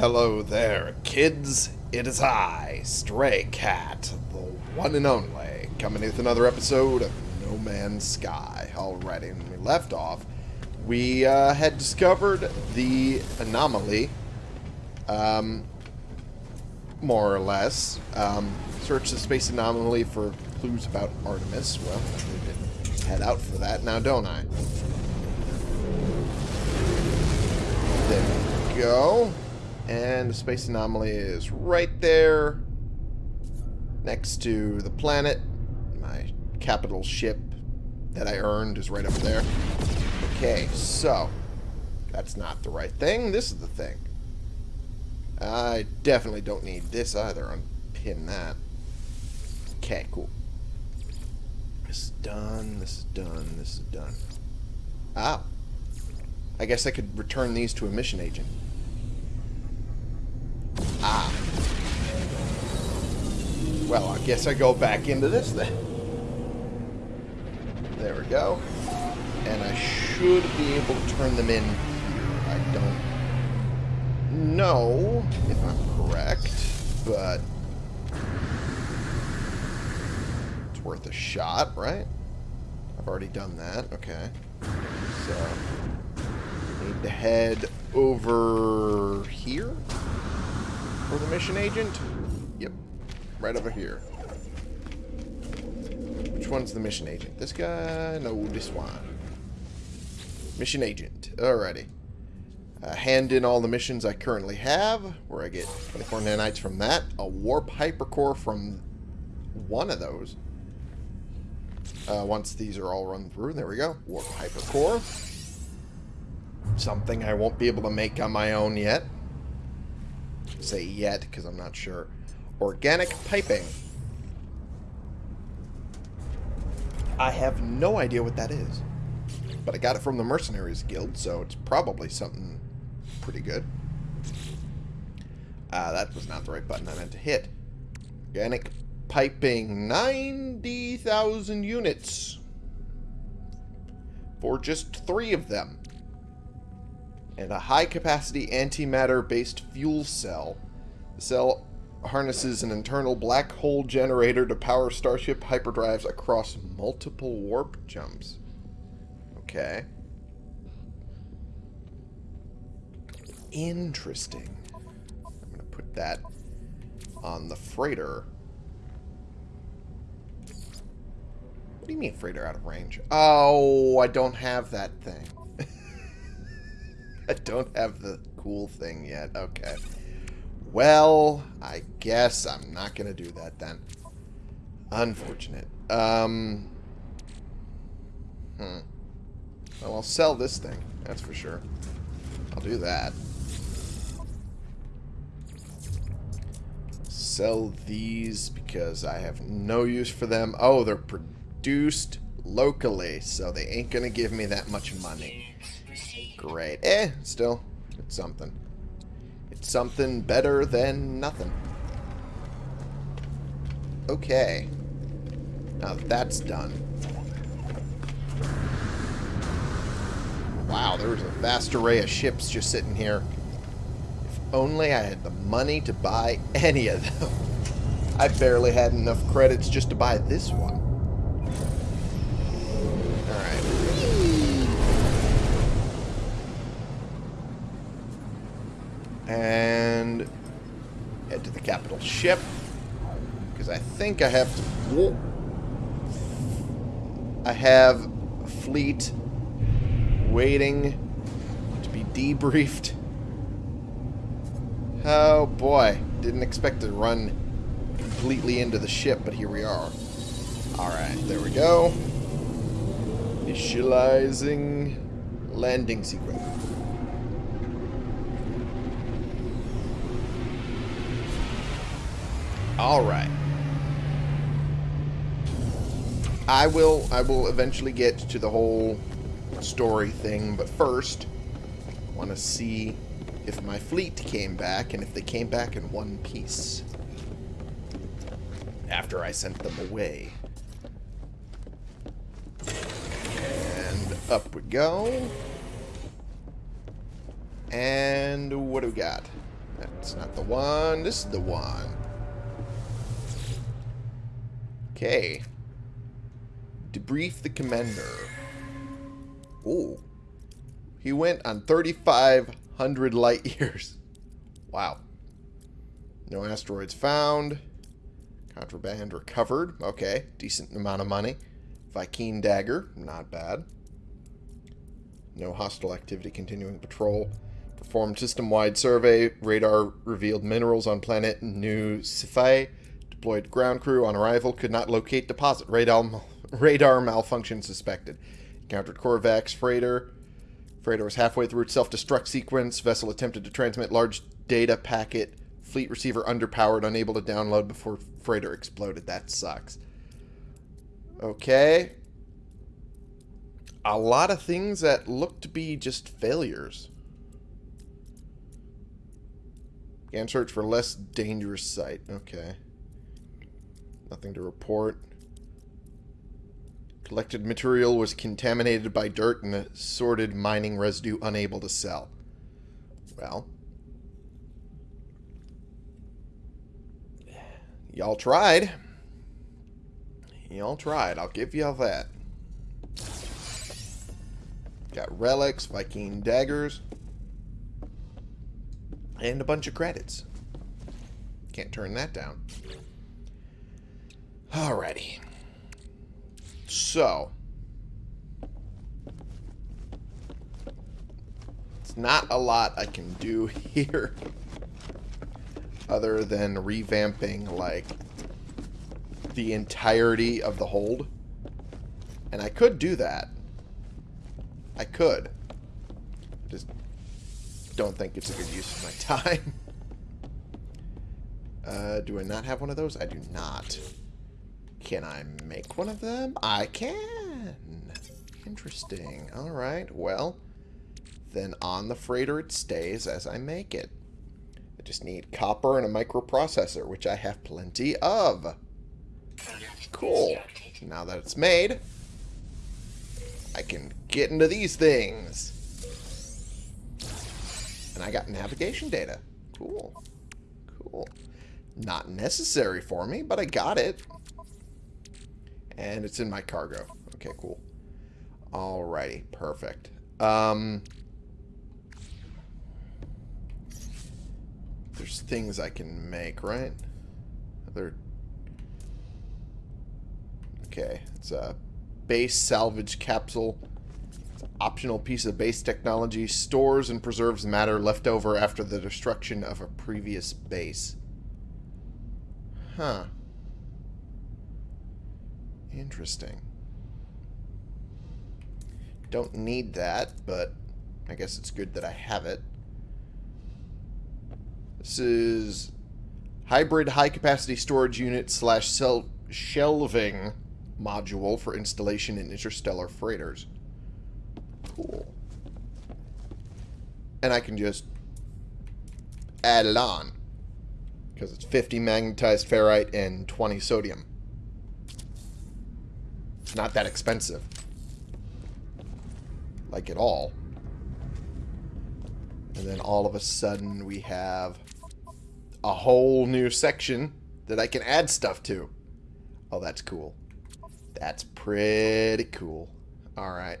Hello there, kids. It is I, Stray Cat, the one and only, coming with another episode of No Man's Sky. Alrighty, when we left off, we uh, had discovered the anomaly, um, more or less. Um, searched the space anomaly for clues about Artemis. Well, we didn't head out for that now, don't I? There we go. And the space anomaly is right there next to the planet. My capital ship that I earned is right up there. Okay, so that's not the right thing. This is the thing. I definitely don't need this either. Unpin that. Okay, cool. This is done. This is done. This is done. Ah. I guess I could return these to a mission agent. Ah. Well, I guess I go back into this then. There we go. And I should be able to turn them in here. I don't know if I'm correct, but it's worth a shot, right? I've already done that. Okay. So, need to head over here for the mission agent? Yep. Right over here. Which one's the mission agent? This guy? No, this one. Mission agent. Alrighty. Uh, hand in all the missions I currently have, where I get 24 nanites from that. A warp hypercore from one of those. Uh, once these are all run through, there we go. Warp hypercore. Something I won't be able to make on my own yet say yet because I'm not sure. Organic piping. I have no idea what that is. But I got it from the Mercenaries Guild, so it's probably something pretty good. Ah, uh, that was not the right button I meant to hit. Organic piping. 90,000 units. For just three of them and a high-capacity antimatter-based fuel cell. The cell harnesses an internal black hole generator to power Starship hyperdrives across multiple warp jumps. Okay. Interesting. I'm going to put that on the freighter. What do you mean freighter out of range? Oh, I don't have that thing. I don't have the cool thing yet. Okay. Well, I guess I'm not going to do that then. Unfortunate. Um. Hmm. Well, I'll sell this thing. That's for sure. I'll do that. Sell these because I have no use for them. Oh, they're produced locally, so they ain't going to give me that much money. Great. Eh, still, it's something. It's something better than nothing. Okay. Now that's done. Wow, there's a vast array of ships just sitting here. If only I had the money to buy any of them. I barely had enough credits just to buy this one. And head to the capital ship. Because I think I have to... I have a fleet waiting to be debriefed. Oh boy, didn't expect to run completely into the ship, but here we are. Alright, there we go. Initializing landing sequence. All right. I will I will eventually get to the whole story thing, but first I want to see if my fleet came back and if they came back in one piece after I sent them away. And up we go. And what do we got? That's not the one. This is the one. Okay. Debrief the commander. Ooh. He went on 3,500 light years. Wow. No asteroids found. Contraband recovered. Okay. Decent amount of money. Viking dagger. Not bad. No hostile activity continuing patrol. Performed system-wide survey. Radar revealed minerals on planet New Sifai. Deployed ground crew on arrival. Could not locate deposit. Radar, radar malfunction suspected. Encountered Korvax freighter. Freighter was halfway through its self-destruct sequence. Vessel attempted to transmit large data packet. Fleet receiver underpowered, unable to download before freighter exploded. That sucks. Okay. A lot of things that look to be just failures. Can search for less dangerous site. Okay. Nothing to report. Collected material was contaminated by dirt and assorted mining residue unable to sell. Well. Y'all tried. Y'all tried. I'll give y'all that. Got relics, Viking daggers, and a bunch of credits. Can't turn that down. Alrighty. So. It's not a lot I can do here. Other than revamping, like, the entirety of the hold. And I could do that. I could. Just don't think it's a good use of my time. Uh, do I not have one of those? I do not. Can I make one of them? I can. Interesting. Alright, well, then on the freighter it stays as I make it. I just need copper and a microprocessor, which I have plenty of. Cool. Now that it's made, I can get into these things. And I got navigation data. Cool. Cool. Not necessary for me, but I got it. And it's in my cargo. Okay, cool. Alrighty, perfect. Um, there's things I can make, right? There. Okay, it's a base salvage capsule. Optional piece of base technology. Stores and preserves matter left over after the destruction of a previous base. Huh. Interesting. Don't need that, but I guess it's good that I have it. This is hybrid high-capacity storage unit slash shelving module for installation in interstellar freighters. Cool. And I can just add it on. Because it's 50 magnetized ferrite and 20 sodium. It's not that expensive. Like at all. And then all of a sudden we have a whole new section that I can add stuff to. Oh, that's cool. That's pretty cool. Alright.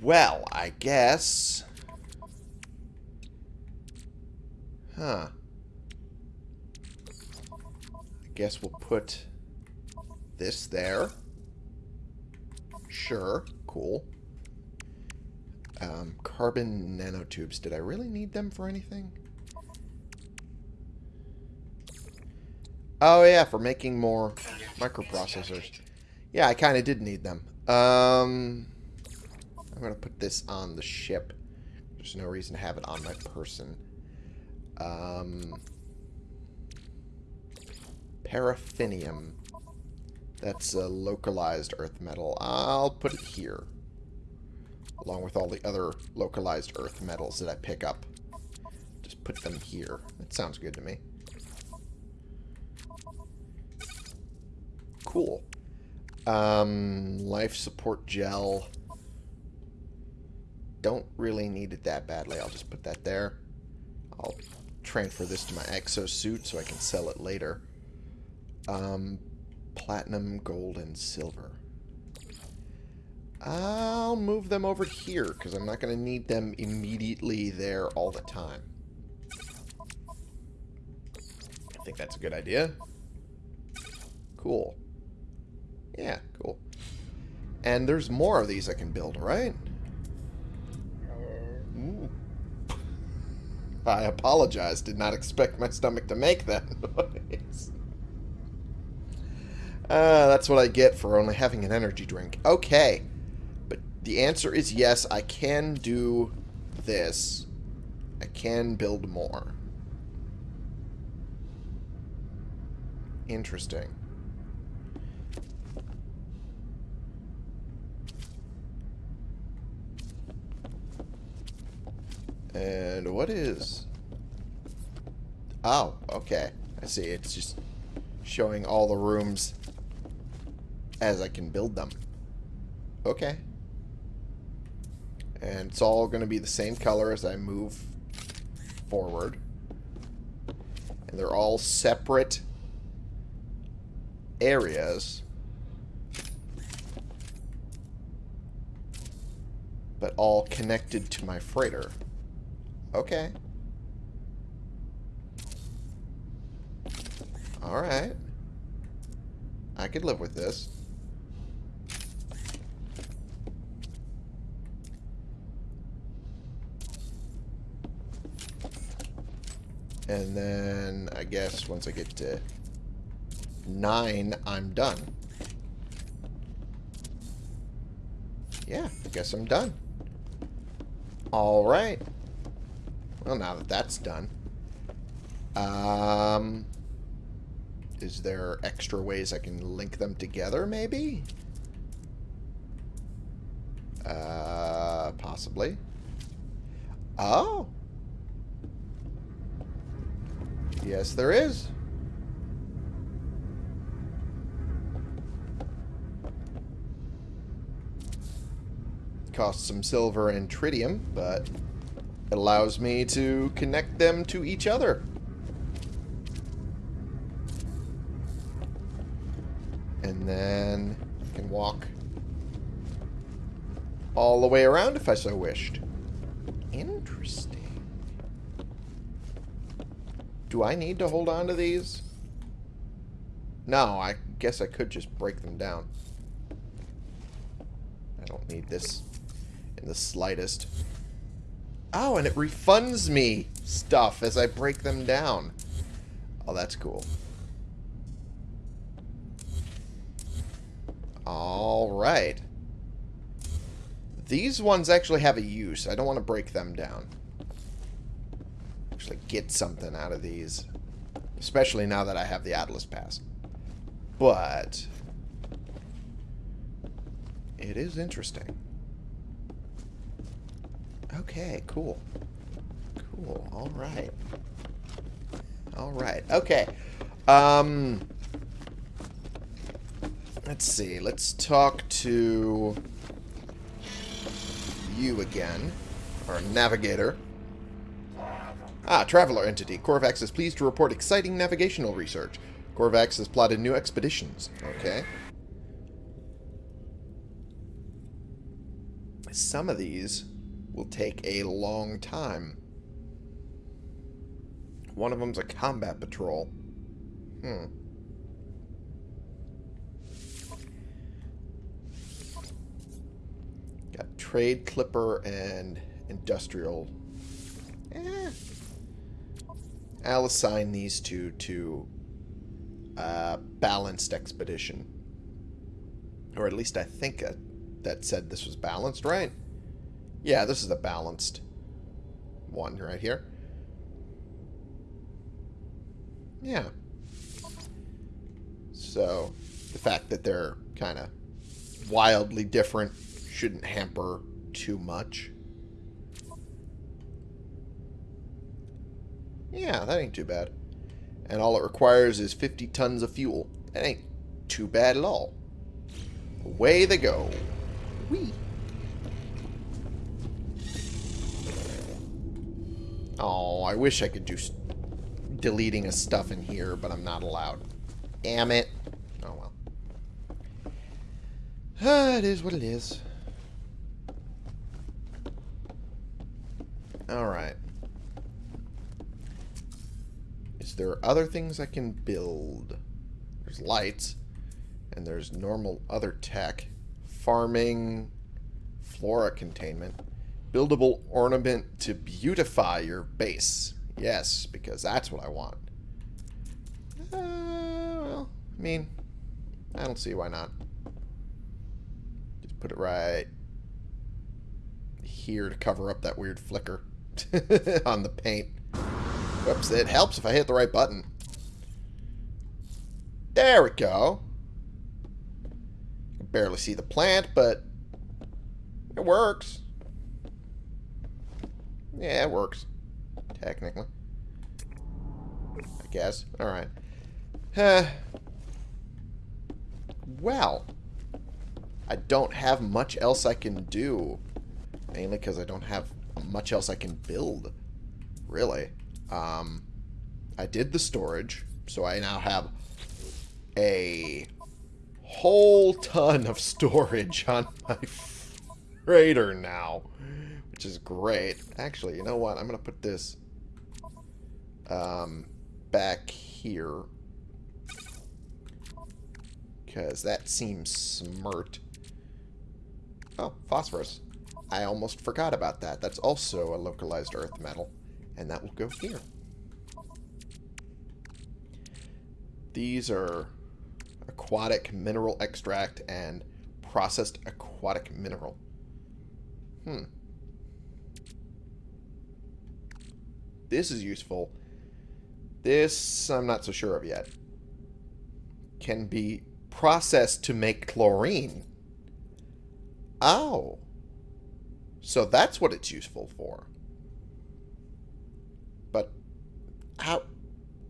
Well, I guess... Huh. I guess we'll put this there. Sure. Cool. Um, carbon nanotubes. Did I really need them for anything? Oh, yeah, for making more microprocessors. Yeah, I kind of did need them. Um, I'm going to put this on the ship. There's no reason to have it on my person. Um, paraffinium. That's a localized earth metal. I'll put it here. Along with all the other localized earth metals that I pick up. Just put them here. That sounds good to me. Cool. Um, life support gel. don't really need it that badly. I'll just put that there. I'll transfer this to my exosuit so I can sell it later. Um, platinum, gold, and silver. I'll move them over here because I'm not going to need them immediately there all the time. I think that's a good idea. Cool. Yeah, cool. And there's more of these I can build, right? Ooh. I apologize. Did not expect my stomach to make that noise. Uh, that's what I get for only having an energy drink. Okay. But the answer is yes, I can do this. I can build more. Interesting. And what is... Oh, okay. I see. It's just showing all the rooms as I can build them. Okay. And it's all going to be the same color as I move forward. And they're all separate areas. But all connected to my freighter. Okay. Alright. I could live with this. And then, I guess, once I get to 9, I'm done. Yeah, I guess I'm done. Alright. Well, now that that's done. Um, is there extra ways I can link them together, maybe? Uh, possibly. Oh. Yes, there is. Costs some silver and tritium, but it allows me to connect them to each other. And then I can walk all the way around if I so wished. Do I need to hold on to these? No, I guess I could just break them down. I don't need this in the slightest. Oh, and it refunds me stuff as I break them down. Oh, that's cool. Alright. These ones actually have a use. I don't want to break them down. Actually get something out of these. Especially now that I have the Atlas Pass. But... It is interesting. Okay, cool. Cool. All right. All right. Okay. Um, let's see. Let's talk to you again. Our navigator. Ah, Traveler Entity. Korvax is pleased to report exciting navigational research. Korvax has plotted new expeditions. Okay. Some of these will take a long time. One of them's a combat patrol. Hmm. Got trade, clipper, and industrial. Eh. I'll assign these two to uh, balanced expedition. Or at least I think uh, that said this was balanced, right? Yeah, this is a balanced one right here. Yeah. So, the fact that they're kind of wildly different shouldn't hamper too much. Yeah, that ain't too bad. And all it requires is 50 tons of fuel. That ain't too bad at all. Away they go. Whee! Oh, I wish I could do deleting a stuff in here, but I'm not allowed. Damn it. Oh, well. Ah, it is what it is. Alright. There are other things I can build? There's lights. And there's normal other tech. Farming. Flora containment. Buildable ornament to beautify your base. Yes, because that's what I want. Uh, well, I mean, I don't see why not. Just put it right here to cover up that weird flicker on the paint. Whoops, it helps if I hit the right button. There we go. You can barely see the plant, but it works. Yeah, it works. Technically. I guess. Alright. Well. I don't have much else I can do. Mainly because I don't have much else I can build. Really. Um, I did the storage. So I now have a whole ton of storage on my freighter now which is great. Actually, you know what? I'm going to put this um, back here because that seems smart. Oh, phosphorus. I almost forgot about that. That's also a localized earth metal, and that will go here. These are aquatic mineral extract and processed aquatic mineral. Hmm. This is useful. This, I'm not so sure of yet. Can be processed to make chlorine. Oh. So that's what it's useful for. But how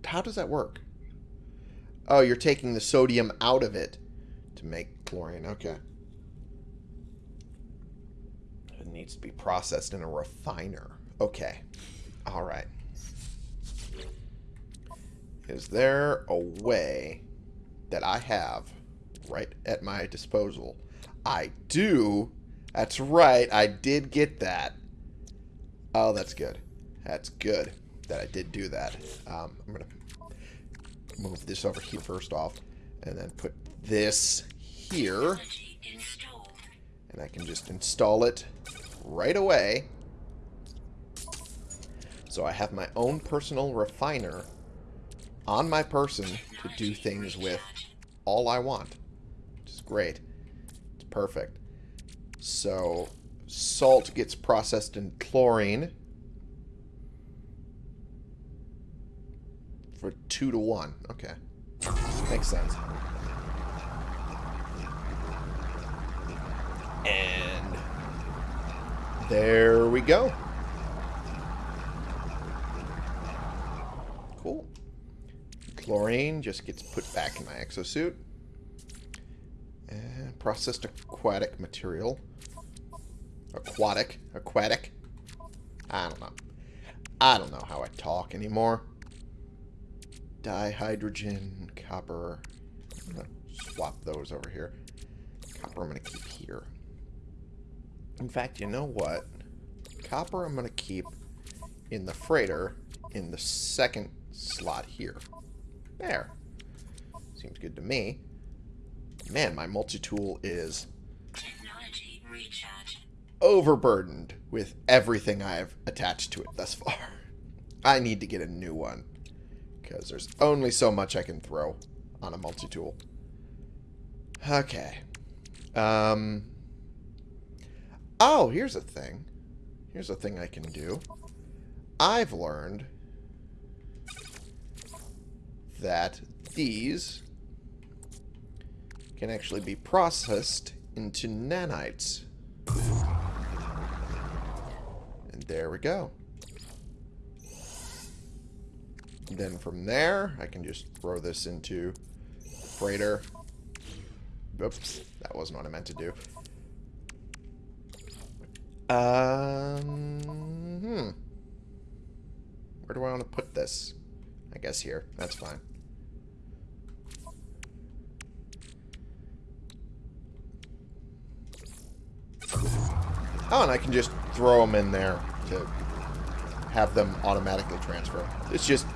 how does that work? Oh, you're taking the sodium out of it to make chlorine. Okay. It needs to be processed in a refiner. Okay. All right. Is there a way that I have right at my disposal? I do. That's right. I did get that. Oh, that's good. That's good that I did do that. Um, I'm going to move this over here first off and then put this here. And I can just install it right away. So I have my own personal refiner on my person to do things with all I want. Which is great. It's perfect. So salt gets processed in chlorine for two to one. Okay. Makes sense. And there we go. Cool. Chlorine just gets put back in my exosuit. And processed aquatic material. Aquatic. Aquatic. I don't know. I don't know how I talk anymore. Dihydrogen, copper. I'm going to swap those over here. Copper I'm going to keep here. In fact, you know what? Copper I'm going to keep in the freighter in the second slot here. There. Seems good to me. Man, my multi-tool is overburdened with everything I've attached to it thus far. I need to get a new one. Because there's only so much I can throw on a multi-tool. Okay. Um. Oh, here's a thing. Here's a thing I can do. I've learned that these can actually be processed into nanites. And there we go. Then from there, I can just throw this into freighter. Oops, that wasn't what I meant to do. Um, hmm. Where do I want to put this? I guess here. That's fine. Oh, and I can just throw them in there to have them automatically transfer. It's just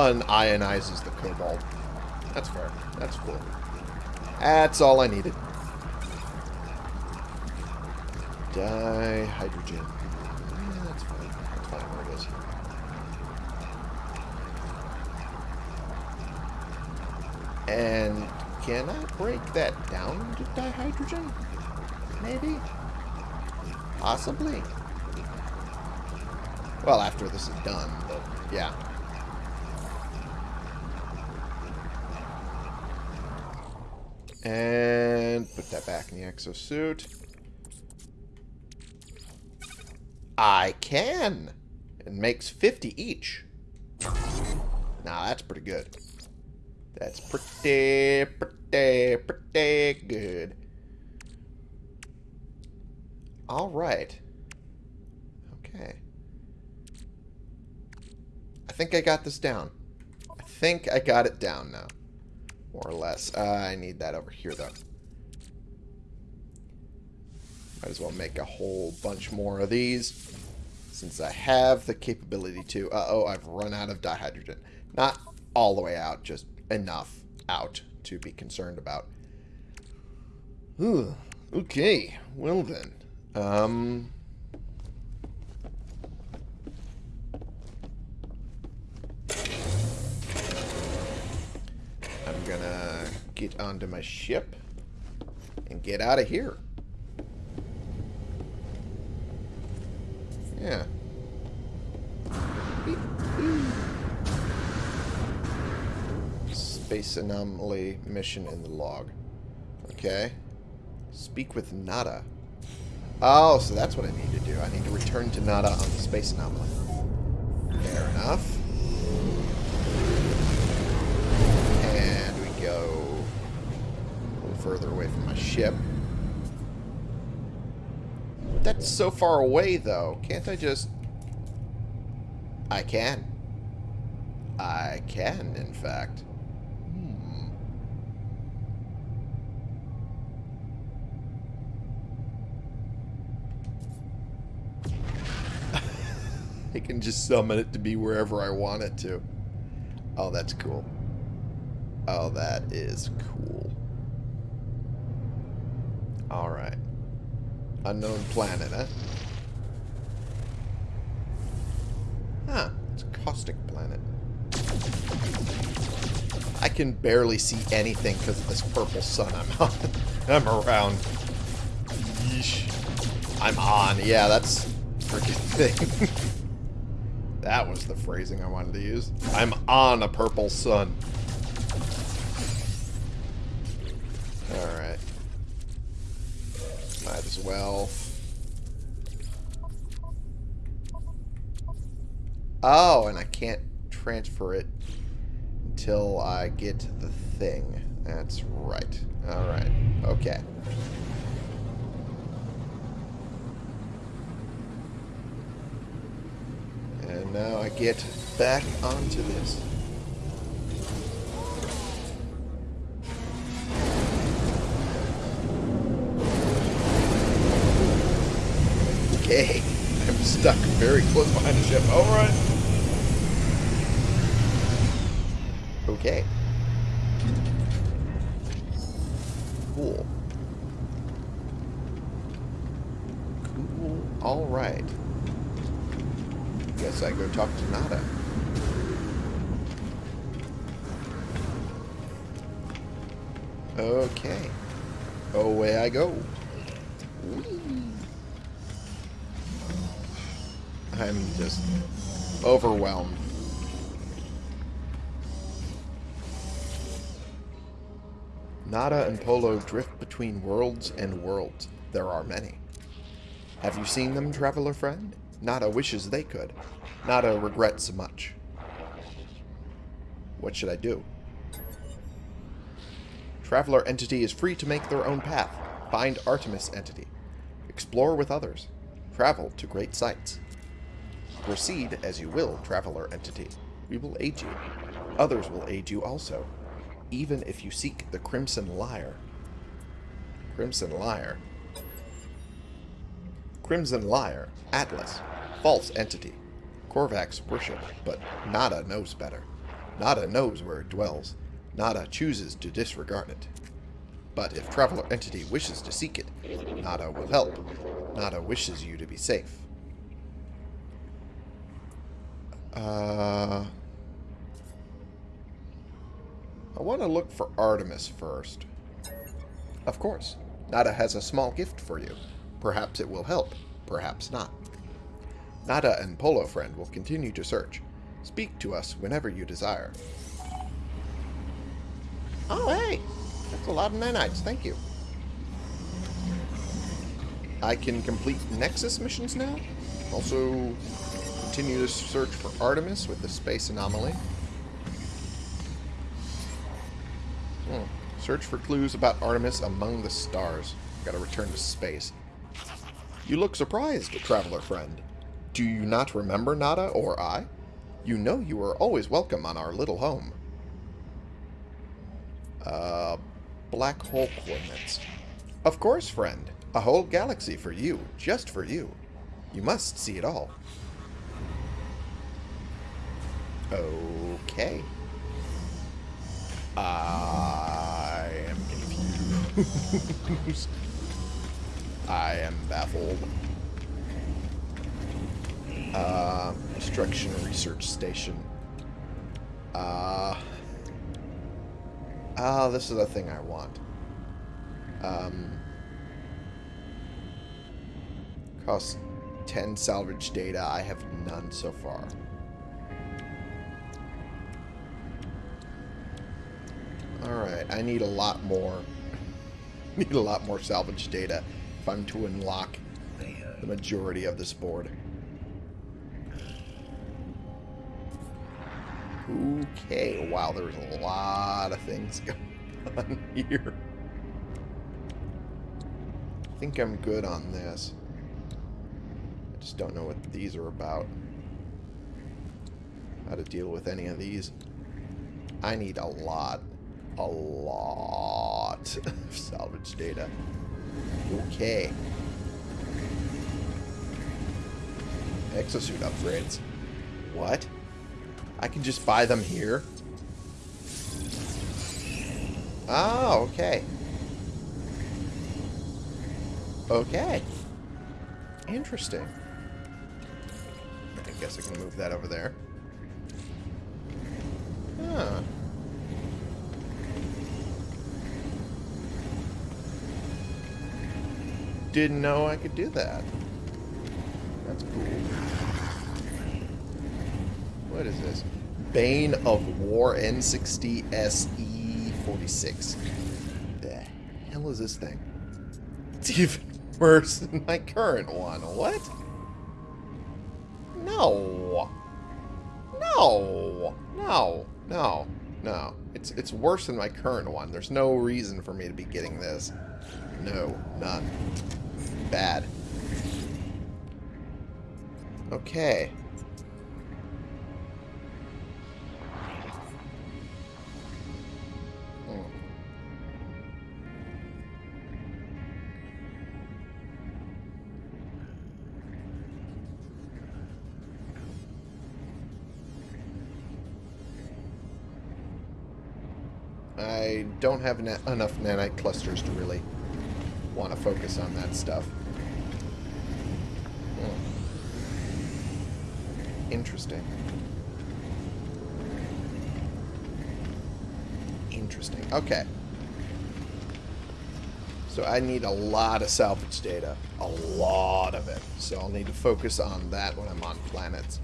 unionizes the cobalt. That's fair. That's cool. That's all I needed. Dihydrogen. Yeah, that's fine. That's fine where it is. And can I break that down to dihydrogen? Maybe? Possibly. Well, after this is done, but yeah. And put that back in the exosuit. I can! It makes 50 each. Now that's pretty good. That's pretty, pretty, pretty good. Alright. Okay. I think I got this down. I think I got it down now. More or less. Uh, I need that over here, though. Might as well make a whole bunch more of these. Since I have the capability to. Uh-oh, I've run out of dihydrogen. Not all the way out, just enough out to be concerned about. Ooh, okay, well then. Um... I'm gonna get onto my ship and get out of here. Yeah. Space anomaly mission in the log. Okay. Speak with Nada. Oh, so that's what I need to do. I need to return to Nada on the space anomaly. Fair enough. Further away from my ship. That's so far away, though. Can't I just... I can. I can, in fact. Hmm. I can just summon it to be wherever I want it to. Oh, that's cool. Oh, that is cool. Alright. Unknown planet, huh? Huh. It's a caustic planet. I can barely see anything because of this purple sun I'm on. I'm around. Yeesh. I'm on. Yeah, that's freaking thing. that was the phrasing I wanted to use. I'm on a purple sun. As well. Oh, and I can't transfer it until I get the thing. That's right. Alright. Okay. And now I get back onto this. Okay. I'm stuck very close behind the ship. Alright. Okay. Cool. Cool. Alright. Guess I go talk to Nada. Okay. Away I go. Whee. I'm just overwhelmed. Nada and Polo drift between worlds and worlds. There are many. Have you seen them, traveler friend? Nada wishes they could. Nada regrets much. What should I do? Traveler entity is free to make their own path. Find Artemis entity. Explore with others. Travel to great sights. Proceed as you will, traveler entity. We will aid you. Others will aid you also, even if you seek the Crimson Lyre. Crimson Lyre. Crimson Lyre, Atlas, false entity. Korvax worship, but Nada knows better. Nada knows where it dwells. Nada chooses to disregard it. But if Traveler Entity wishes to seek it, Nada will help. Nada wishes you to be safe. Uh, I want to look for Artemis first. Of course. Nada has a small gift for you. Perhaps it will help. Perhaps not. Nada and Polo Friend will continue to search. Speak to us whenever you desire. Oh, hey! That's a lot of nanites. Thank you. I can complete Nexus missions now. Also, continue to search for Artemis with the space anomaly. Hmm. Search for clues about Artemis among the stars. Gotta return to space. You look surprised, traveler friend. Do you not remember Nada or I? You know you are always welcome on our little home. Uh, black hole coordinates. Of course, friend. A whole galaxy for you, just for you. You must see it all. Okay. I am confused. I am baffled. Uh, Construction Research Station. Uh, ah, this is the thing I want. Um, costs 10 salvage data. I have none so far. Alright, I need a lot more. need a lot more salvage data if I'm to unlock the majority of this board. Okay, wow, there's a lot of things going on here. I think I'm good on this. I just don't know what these are about. How to deal with any of these. I need a lot, a lot of salvage data. Okay. Exosuit upgrades. What? I can just buy them here? Oh, okay. Okay. Interesting. I guess I can move that over there. Huh. Didn't know I could do that. That's cool. What is this? Bane of War N60 SE46. The hell is this thing? It's even worse than my current one. What? No. No. No. No. No. It's it's worse than my current one. There's no reason for me to be getting this. No. None. Bad. Okay. Hmm. I don't have na enough nanite clusters to really want to focus on that stuff. Hmm. Interesting. Interesting. Okay. So I need a lot of salvage data. A lot of it. So I'll need to focus on that when I'm on planets.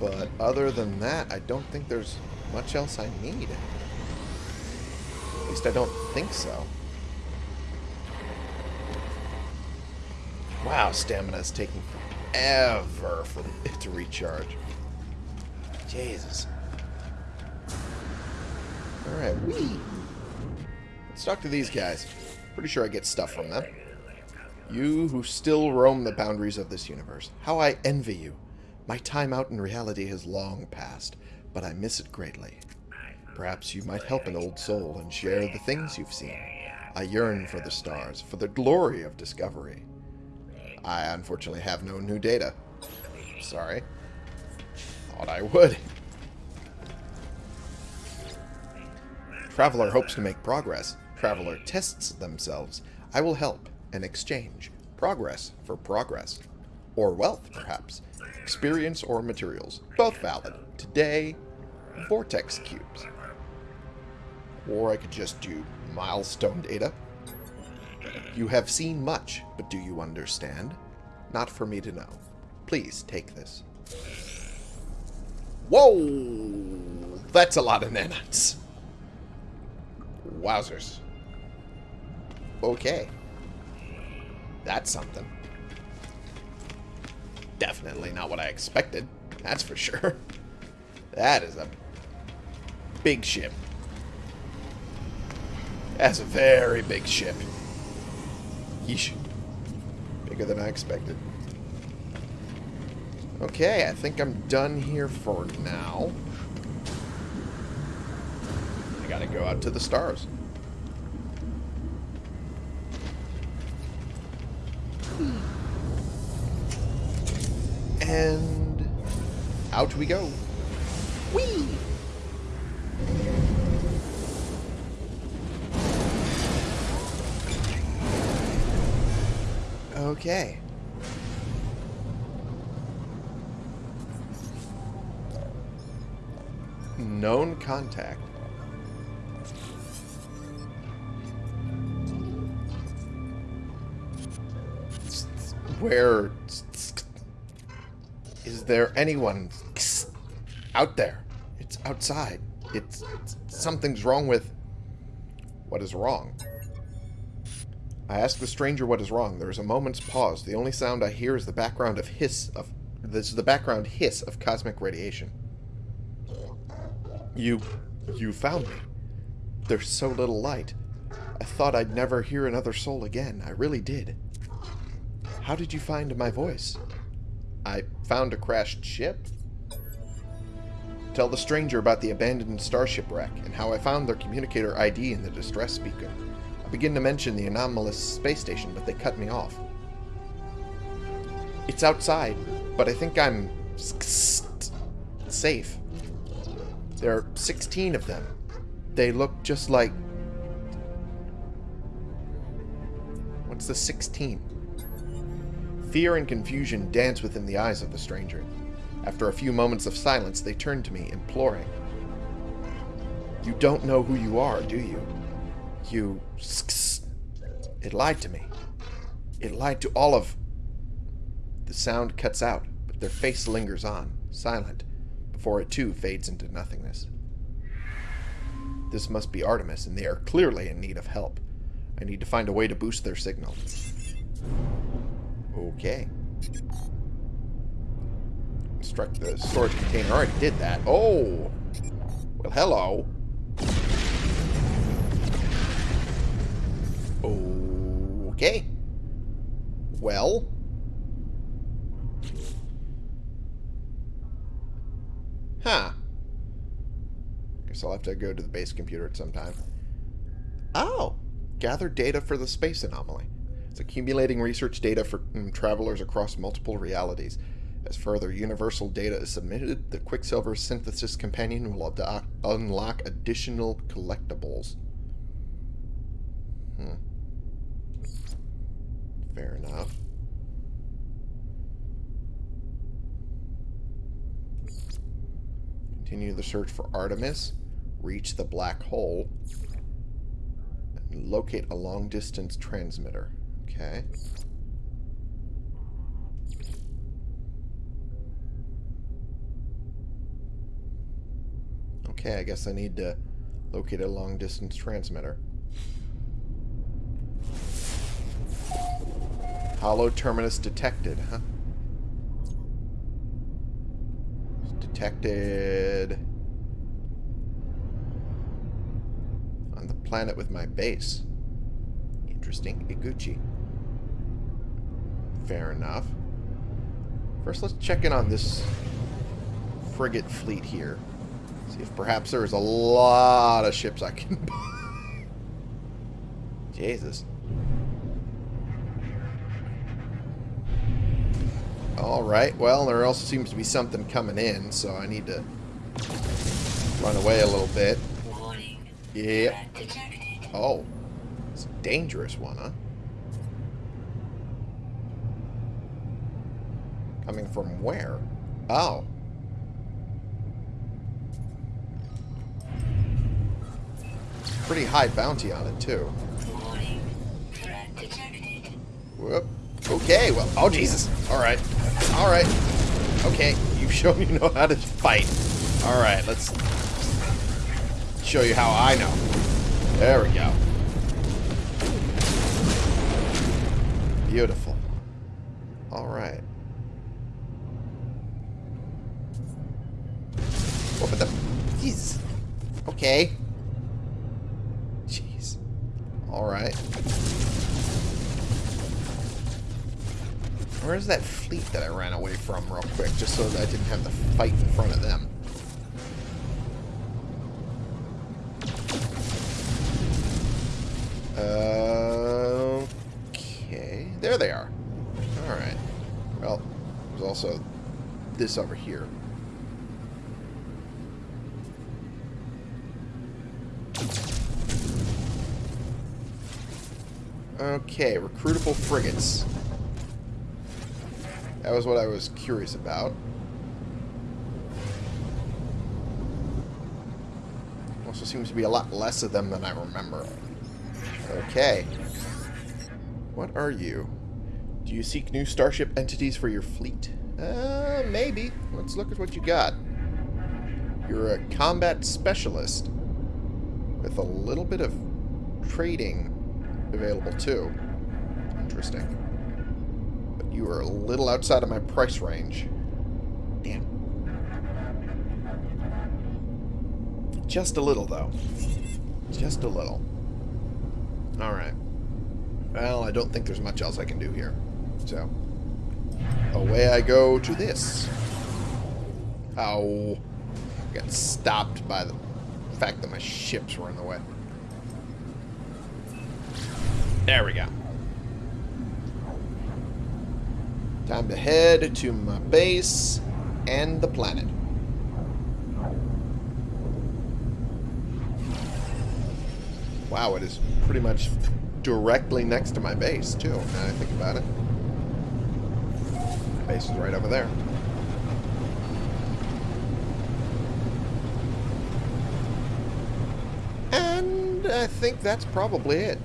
But other than that, I don't think there's much else I need. At least I don't think so. Wow, stamina is taking forever for it to recharge. Jesus. Alright, we. Let's talk to these guys. Pretty sure I get stuff from them. You who still roam the boundaries of this universe. How I envy you. My time out in reality has long passed, but I miss it greatly. Perhaps you might help an old soul and share the things you've seen. I yearn for the stars, for the glory of discovery. I unfortunately have no new data. Sorry. Thought I would. Traveler hopes to make progress. Traveler tests themselves. I will help and exchange. Progress for progress. Or wealth, perhaps. Experience or materials. Both valid. Today, vortex cubes. Or I could just do milestone data. You have seen much, but do you understand? Not for me to know. Please take this. Whoa! That's a lot of nanites. Wowzers. Okay. That's something. Definitely not what I expected. That's for sure. That is a big ship. That's a very big ship. Yeesh. Bigger than I expected. Okay, I think I'm done here for now. I gotta go out to the stars. And out we go. Whee! Okay. Known contact. Where is there anyone out there? It's outside. It's, it's something's wrong with what is wrong. I ask the stranger what is wrong. There is a moment's pause. The only sound I hear is the background of hiss of this is the background hiss of cosmic radiation. You you found me. There's so little light. I thought I'd never hear another soul again. I really did. How did you find my voice? I found a crashed ship. Tell the stranger about the abandoned starship wreck and how I found their communicator ID in the distress speaker. Begin to mention the anomalous space station, but they cut me off. It's outside, but I think I'm safe. There are 16 of them. They look just like... What's the 16? Fear and confusion dance within the eyes of the stranger. After a few moments of silence, they turn to me, imploring. You don't know who you are, do you? You... It lied to me. It lied to all of... The sound cuts out, but their face lingers on, silent, before it too fades into nothingness. This must be Artemis, and they are clearly in need of help. I need to find a way to boost their signal. Okay. Construct the storage container. I already did that. Oh! Well, hello. Okay. Well. Huh. Guess I'll have to go to the base computer at some time. Oh! Gather data for the space anomaly. It's accumulating research data for mm, travelers across multiple realities. As further universal data is submitted, the Quicksilver Synthesis Companion will unlock additional collectibles. Hmm. Fair enough. Continue the search for Artemis. Reach the black hole. And locate a long-distance transmitter. Okay. Okay, I guess I need to locate a long-distance transmitter. Hollow terminus detected, huh? Detected on the planet with my base. Interesting. Iguchi. Fair enough. First, let's check in on this frigate fleet here. See if perhaps there's a lot of ships I can buy. Jesus. Alright, well, there also seems to be something coming in, so I need to run away a little bit. Yeah. Oh. It's a dangerous one, huh? Coming from where? Oh. Pretty high bounty on it, too. Whoop. Okay, well, oh Jesus. Alright. Alright. Okay, you've shown you know how to fight. Alright, let's show you how I know. There we go. Beautiful. So that I didn't have to fight in front of them? Okay. There they are. Alright. Well, there's also this over here. Okay, recruitable frigates. That was what I was curious about. Also seems to be a lot less of them than I remember. Okay. What are you? Do you seek new starship entities for your fleet? Uh, maybe. Let's look at what you got. You're a combat specialist with a little bit of trading available too. Interesting. You are a little outside of my price range. Damn. Just a little, though. Just a little. Alright. Well, I don't think there's much else I can do here. So, away I go to this. Ow. Got stopped by the fact that my ships were in the way. There we go. Time to head to my base and the planet. Wow, it is pretty much directly next to my base, too, now I think about it. My base is right over there. And I think that's probably it.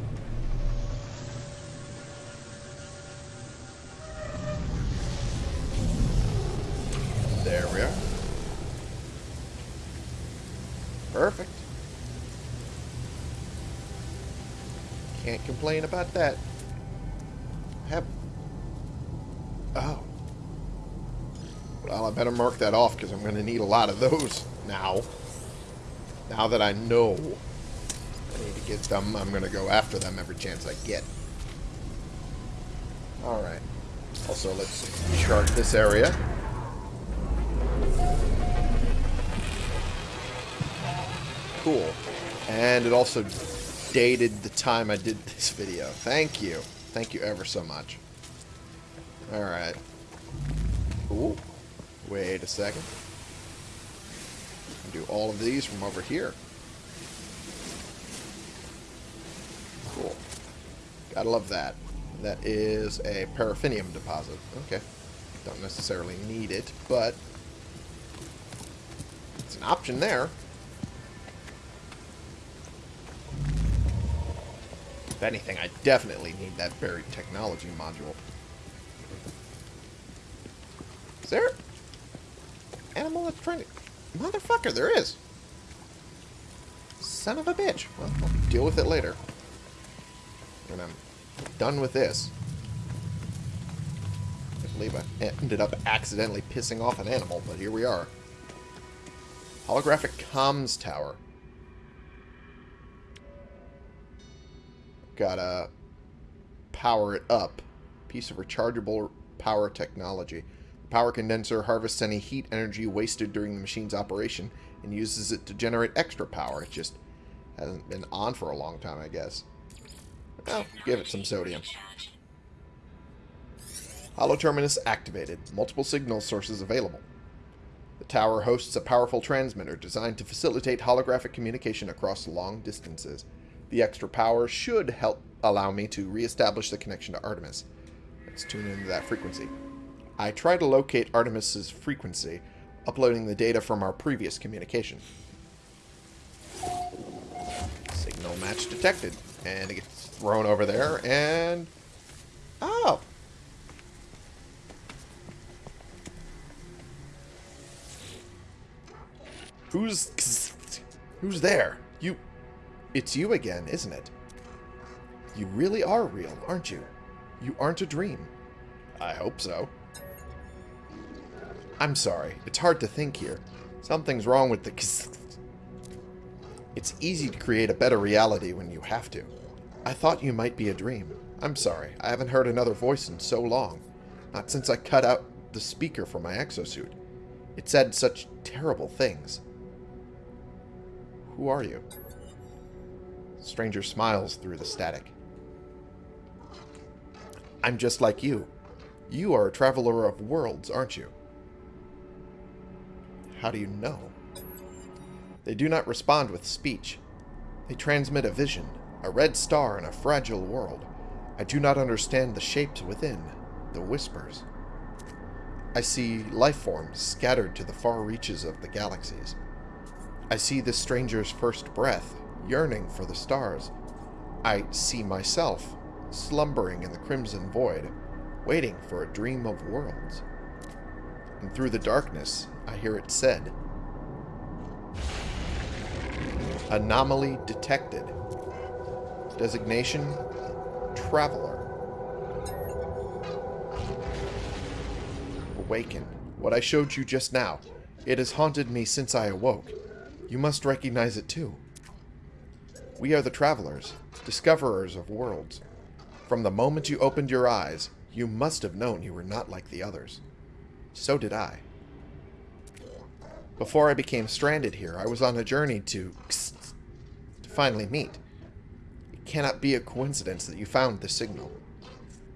Complain about that. Have... Oh. Well, I better mark that off because I'm going to need a lot of those now. Now that I know I need to get them, I'm going to go after them every chance I get. Alright. Also, let's chart this area. Cool. And it also dated the time I did this video. Thank you. Thank you ever so much. Alright. Ooh. Wait a second. Do all of these from over here. Cool. Gotta love that. That is a paraffinium deposit. Okay. Don't necessarily need it, but it's an option there. If anything, I definitely need that buried technology module. Is there animal that's trying to... Motherfucker, there is. Son of a bitch. Well, I'll deal with it later. When I'm done with this. I believe I ended up accidentally pissing off an animal, but here we are. Holographic comms tower. Gotta power it up. Piece of rechargeable power technology. The power condenser harvests any heat energy wasted during the machine's operation and uses it to generate extra power. It just hasn't been on for a long time, I guess. Well, give it some sodium. Hollow Terminus activated. Multiple signal sources available. The tower hosts a powerful transmitter designed to facilitate holographic communication across long distances. The extra power should help allow me to reestablish the connection to Artemis. Let's tune into that frequency. I try to locate Artemis's frequency, uploading the data from our previous communication. Signal match detected. And it gets thrown over there, and... Oh! Who's... Who's there? It's you again, isn't it? You really are real, aren't you? You aren't a dream. I hope so. I'm sorry. It's hard to think here. Something's wrong with the... It's easy to create a better reality when you have to. I thought you might be a dream. I'm sorry. I haven't heard another voice in so long. Not since I cut out the speaker from my exosuit. It said such terrible things. Who are you? Stranger smiles through the static. I'm just like you. You are a traveler of worlds, aren't you? How do you know? They do not respond with speech. They transmit a vision, a red star in a fragile world. I do not understand the shapes within, the whispers. I see life forms scattered to the far reaches of the galaxies. I see the stranger's first breath, yearning for the stars. I see myself, slumbering in the crimson void, waiting for a dream of worlds. And through the darkness, I hear it said, Anomaly detected. Designation, Traveler. Awaken. What I showed you just now. It has haunted me since I awoke. You must recognize it too. We are the Travelers, discoverers of worlds. From the moment you opened your eyes, you must have known you were not like the others. So did I. Before I became stranded here, I was on a journey to, to finally meet. It cannot be a coincidence that you found the signal.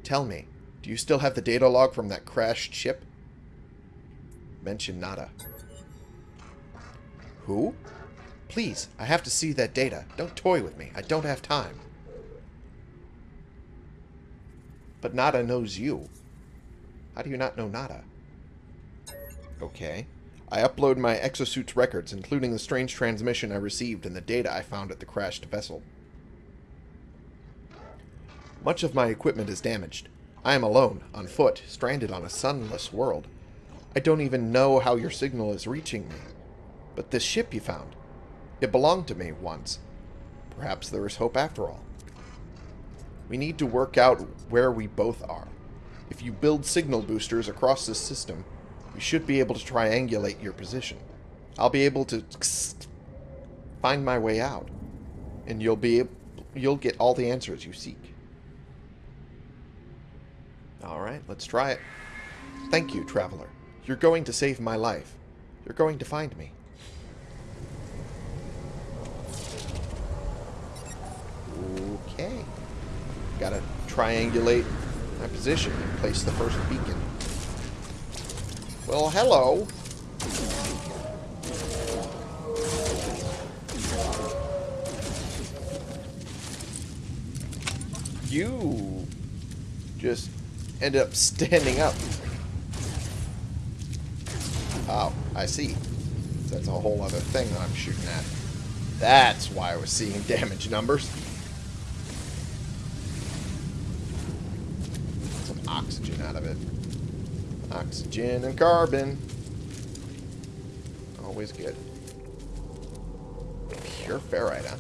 Tell me, do you still have the data log from that crashed ship? Mention Nada. Who? Please, I have to see that data. Don't toy with me. I don't have time. But Nada knows you. How do you not know Nada? Okay. I upload my exosuit's records, including the strange transmission I received and the data I found at the crashed vessel. Much of my equipment is damaged. I am alone, on foot, stranded on a sunless world. I don't even know how your signal is reaching me. But this ship you found, it belonged to me once. Perhaps there is hope after all. We need to work out where we both are. If you build signal boosters across this system, we should be able to triangulate your position. I'll be able to find my way out, and you'll be able, you'll get all the answers you seek. All right, let's try it. Thank you, traveler. You're going to save my life. You're going to find me. Okay. Gotta triangulate my position and place the first beacon. Well, hello. You just ended up standing up. Oh, I see. That's a whole other thing that I'm shooting at. That's why I was seeing damage numbers. Some oxygen out of it. Oxygen and carbon. Always good. Pure ferrite, huh?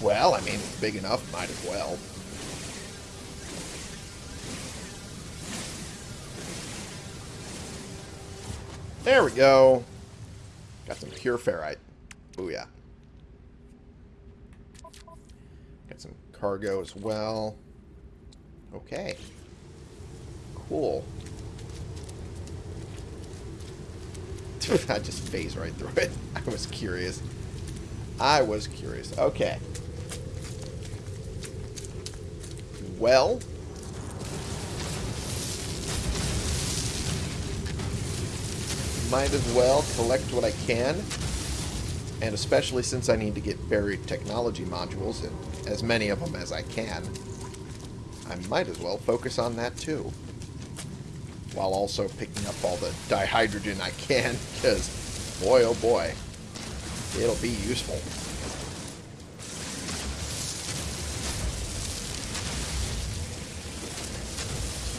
Well, I mean, big enough, might as well. There we go. Got some pure ferrite. Booyah. Got some cargo as well. Okay. Cool. I just phase right through it. I was curious. I was curious. Okay. Well. Might as well collect what I can. And especially since I need to get buried technology modules, and as many of them as I can. I might as well focus on that too. While also picking up all the dihydrogen I can, because boy oh boy, it'll be useful.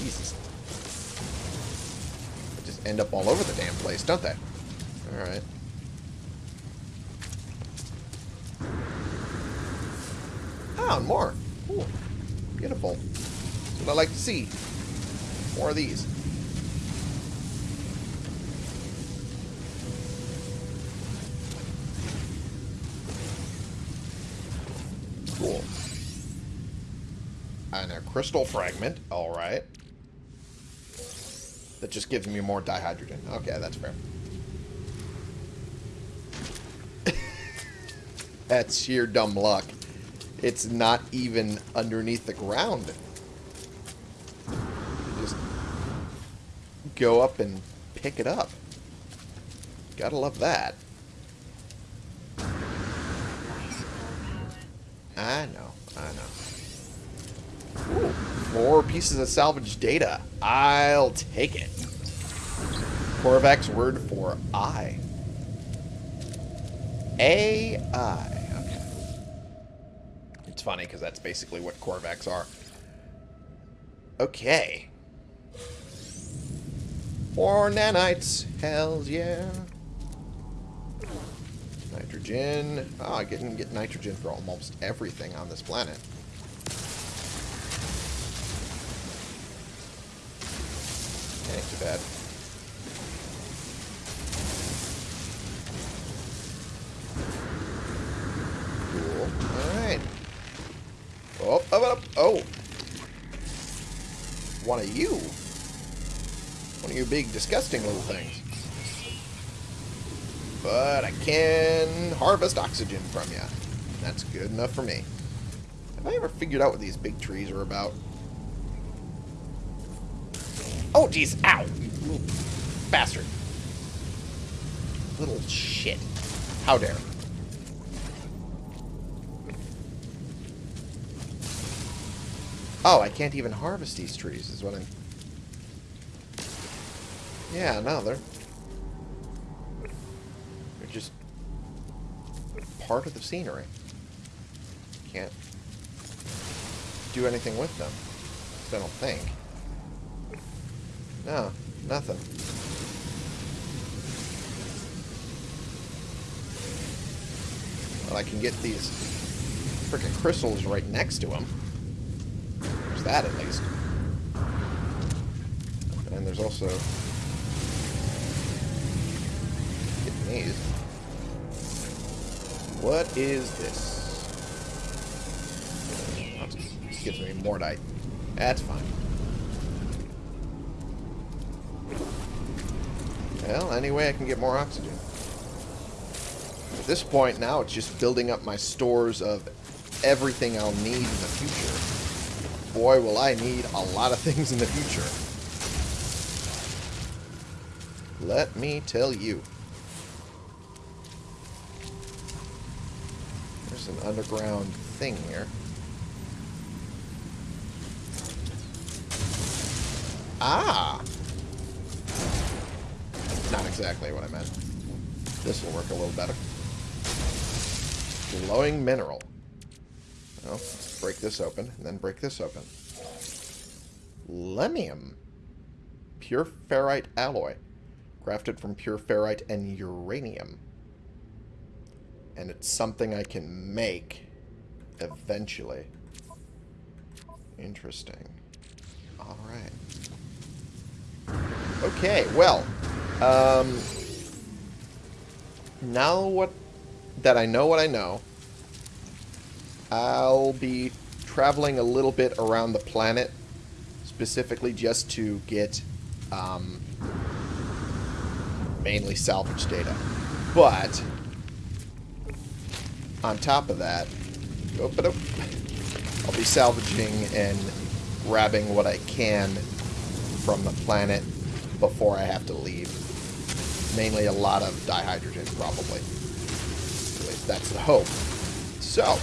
Jesus. They just end up all over the damn place, don't they? Alright. Oh, ah, and more. Ooh, beautiful. That's what I like to see. More of these. Cool. And a crystal fragment. Alright. That just gives me more dihydrogen. Okay, that's fair. that's sheer dumb luck. It's not even underneath the ground. You just go up and pick it up. Gotta love that. I know, I know. Ooh, more pieces of salvage data. I'll take it. Korvax's word for I. AI. Okay. It's funny because that's basically what Korvax are. Okay. More nanites. Hells yeah. Nitrogen. Oh, I can get nitrogen for almost everything on this planet. Ain't too bad. Big, disgusting little things. But I can harvest oxygen from you. That's good enough for me. Have I ever figured out what these big trees are about? Oh, jeez. Ow. Little bastard. Little shit. How dare. Oh, I can't even harvest these trees, is what I'm... Yeah, no, they're... They're just... part of the scenery. Can't do anything with them. I don't think. No, nothing. But I can get these freaking crystals right next to them. There's that, at least. And there's also... What is this? Gives me Mordite. That's fine. Well, anyway, I can get more oxygen. At this point now, it's just building up my stores of everything I'll need in the future. Boy, will I need a lot of things in the future. Let me tell you. Underground thing here. Ah! Not exactly what I meant. This will work a little better. Glowing mineral. Well, let's break this open, and then break this open. Lemmium. Pure ferrite alloy. Crafted from pure ferrite and uranium. And it's something I can make eventually. Interesting. Alright. Okay, well, um, now what that I know what I know, I'll be traveling a little bit around the planet, specifically just to get um, mainly salvage data. But, on top of that, I'll be salvaging and grabbing what I can from the planet before I have to leave. Mainly a lot of dihydrogen, probably. At least that's the hope. So,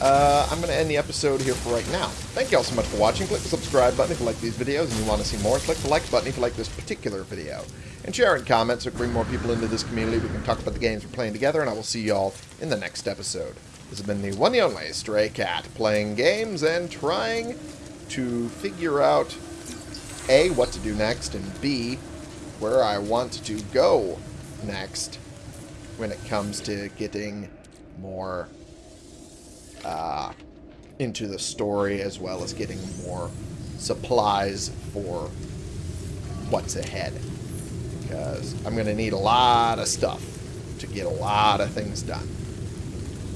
uh, I'm going to end the episode here for right now. Thank you all so much for watching. Click the subscribe button if you like these videos and you want to see more. Click the like button if you like this particular video. And share and comment so can bring more people into this community. We can talk about the games we're playing together, and I will see you all in the next episode. This has been the one and only Stray Cat, playing games and trying to figure out, A, what to do next, and B, where I want to go next when it comes to getting more uh, into the story as well as getting more supplies for what's ahead. Because I'm going to need a lot of stuff to get a lot of things done.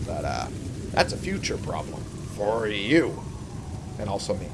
But uh, that's a future problem for you. And also me.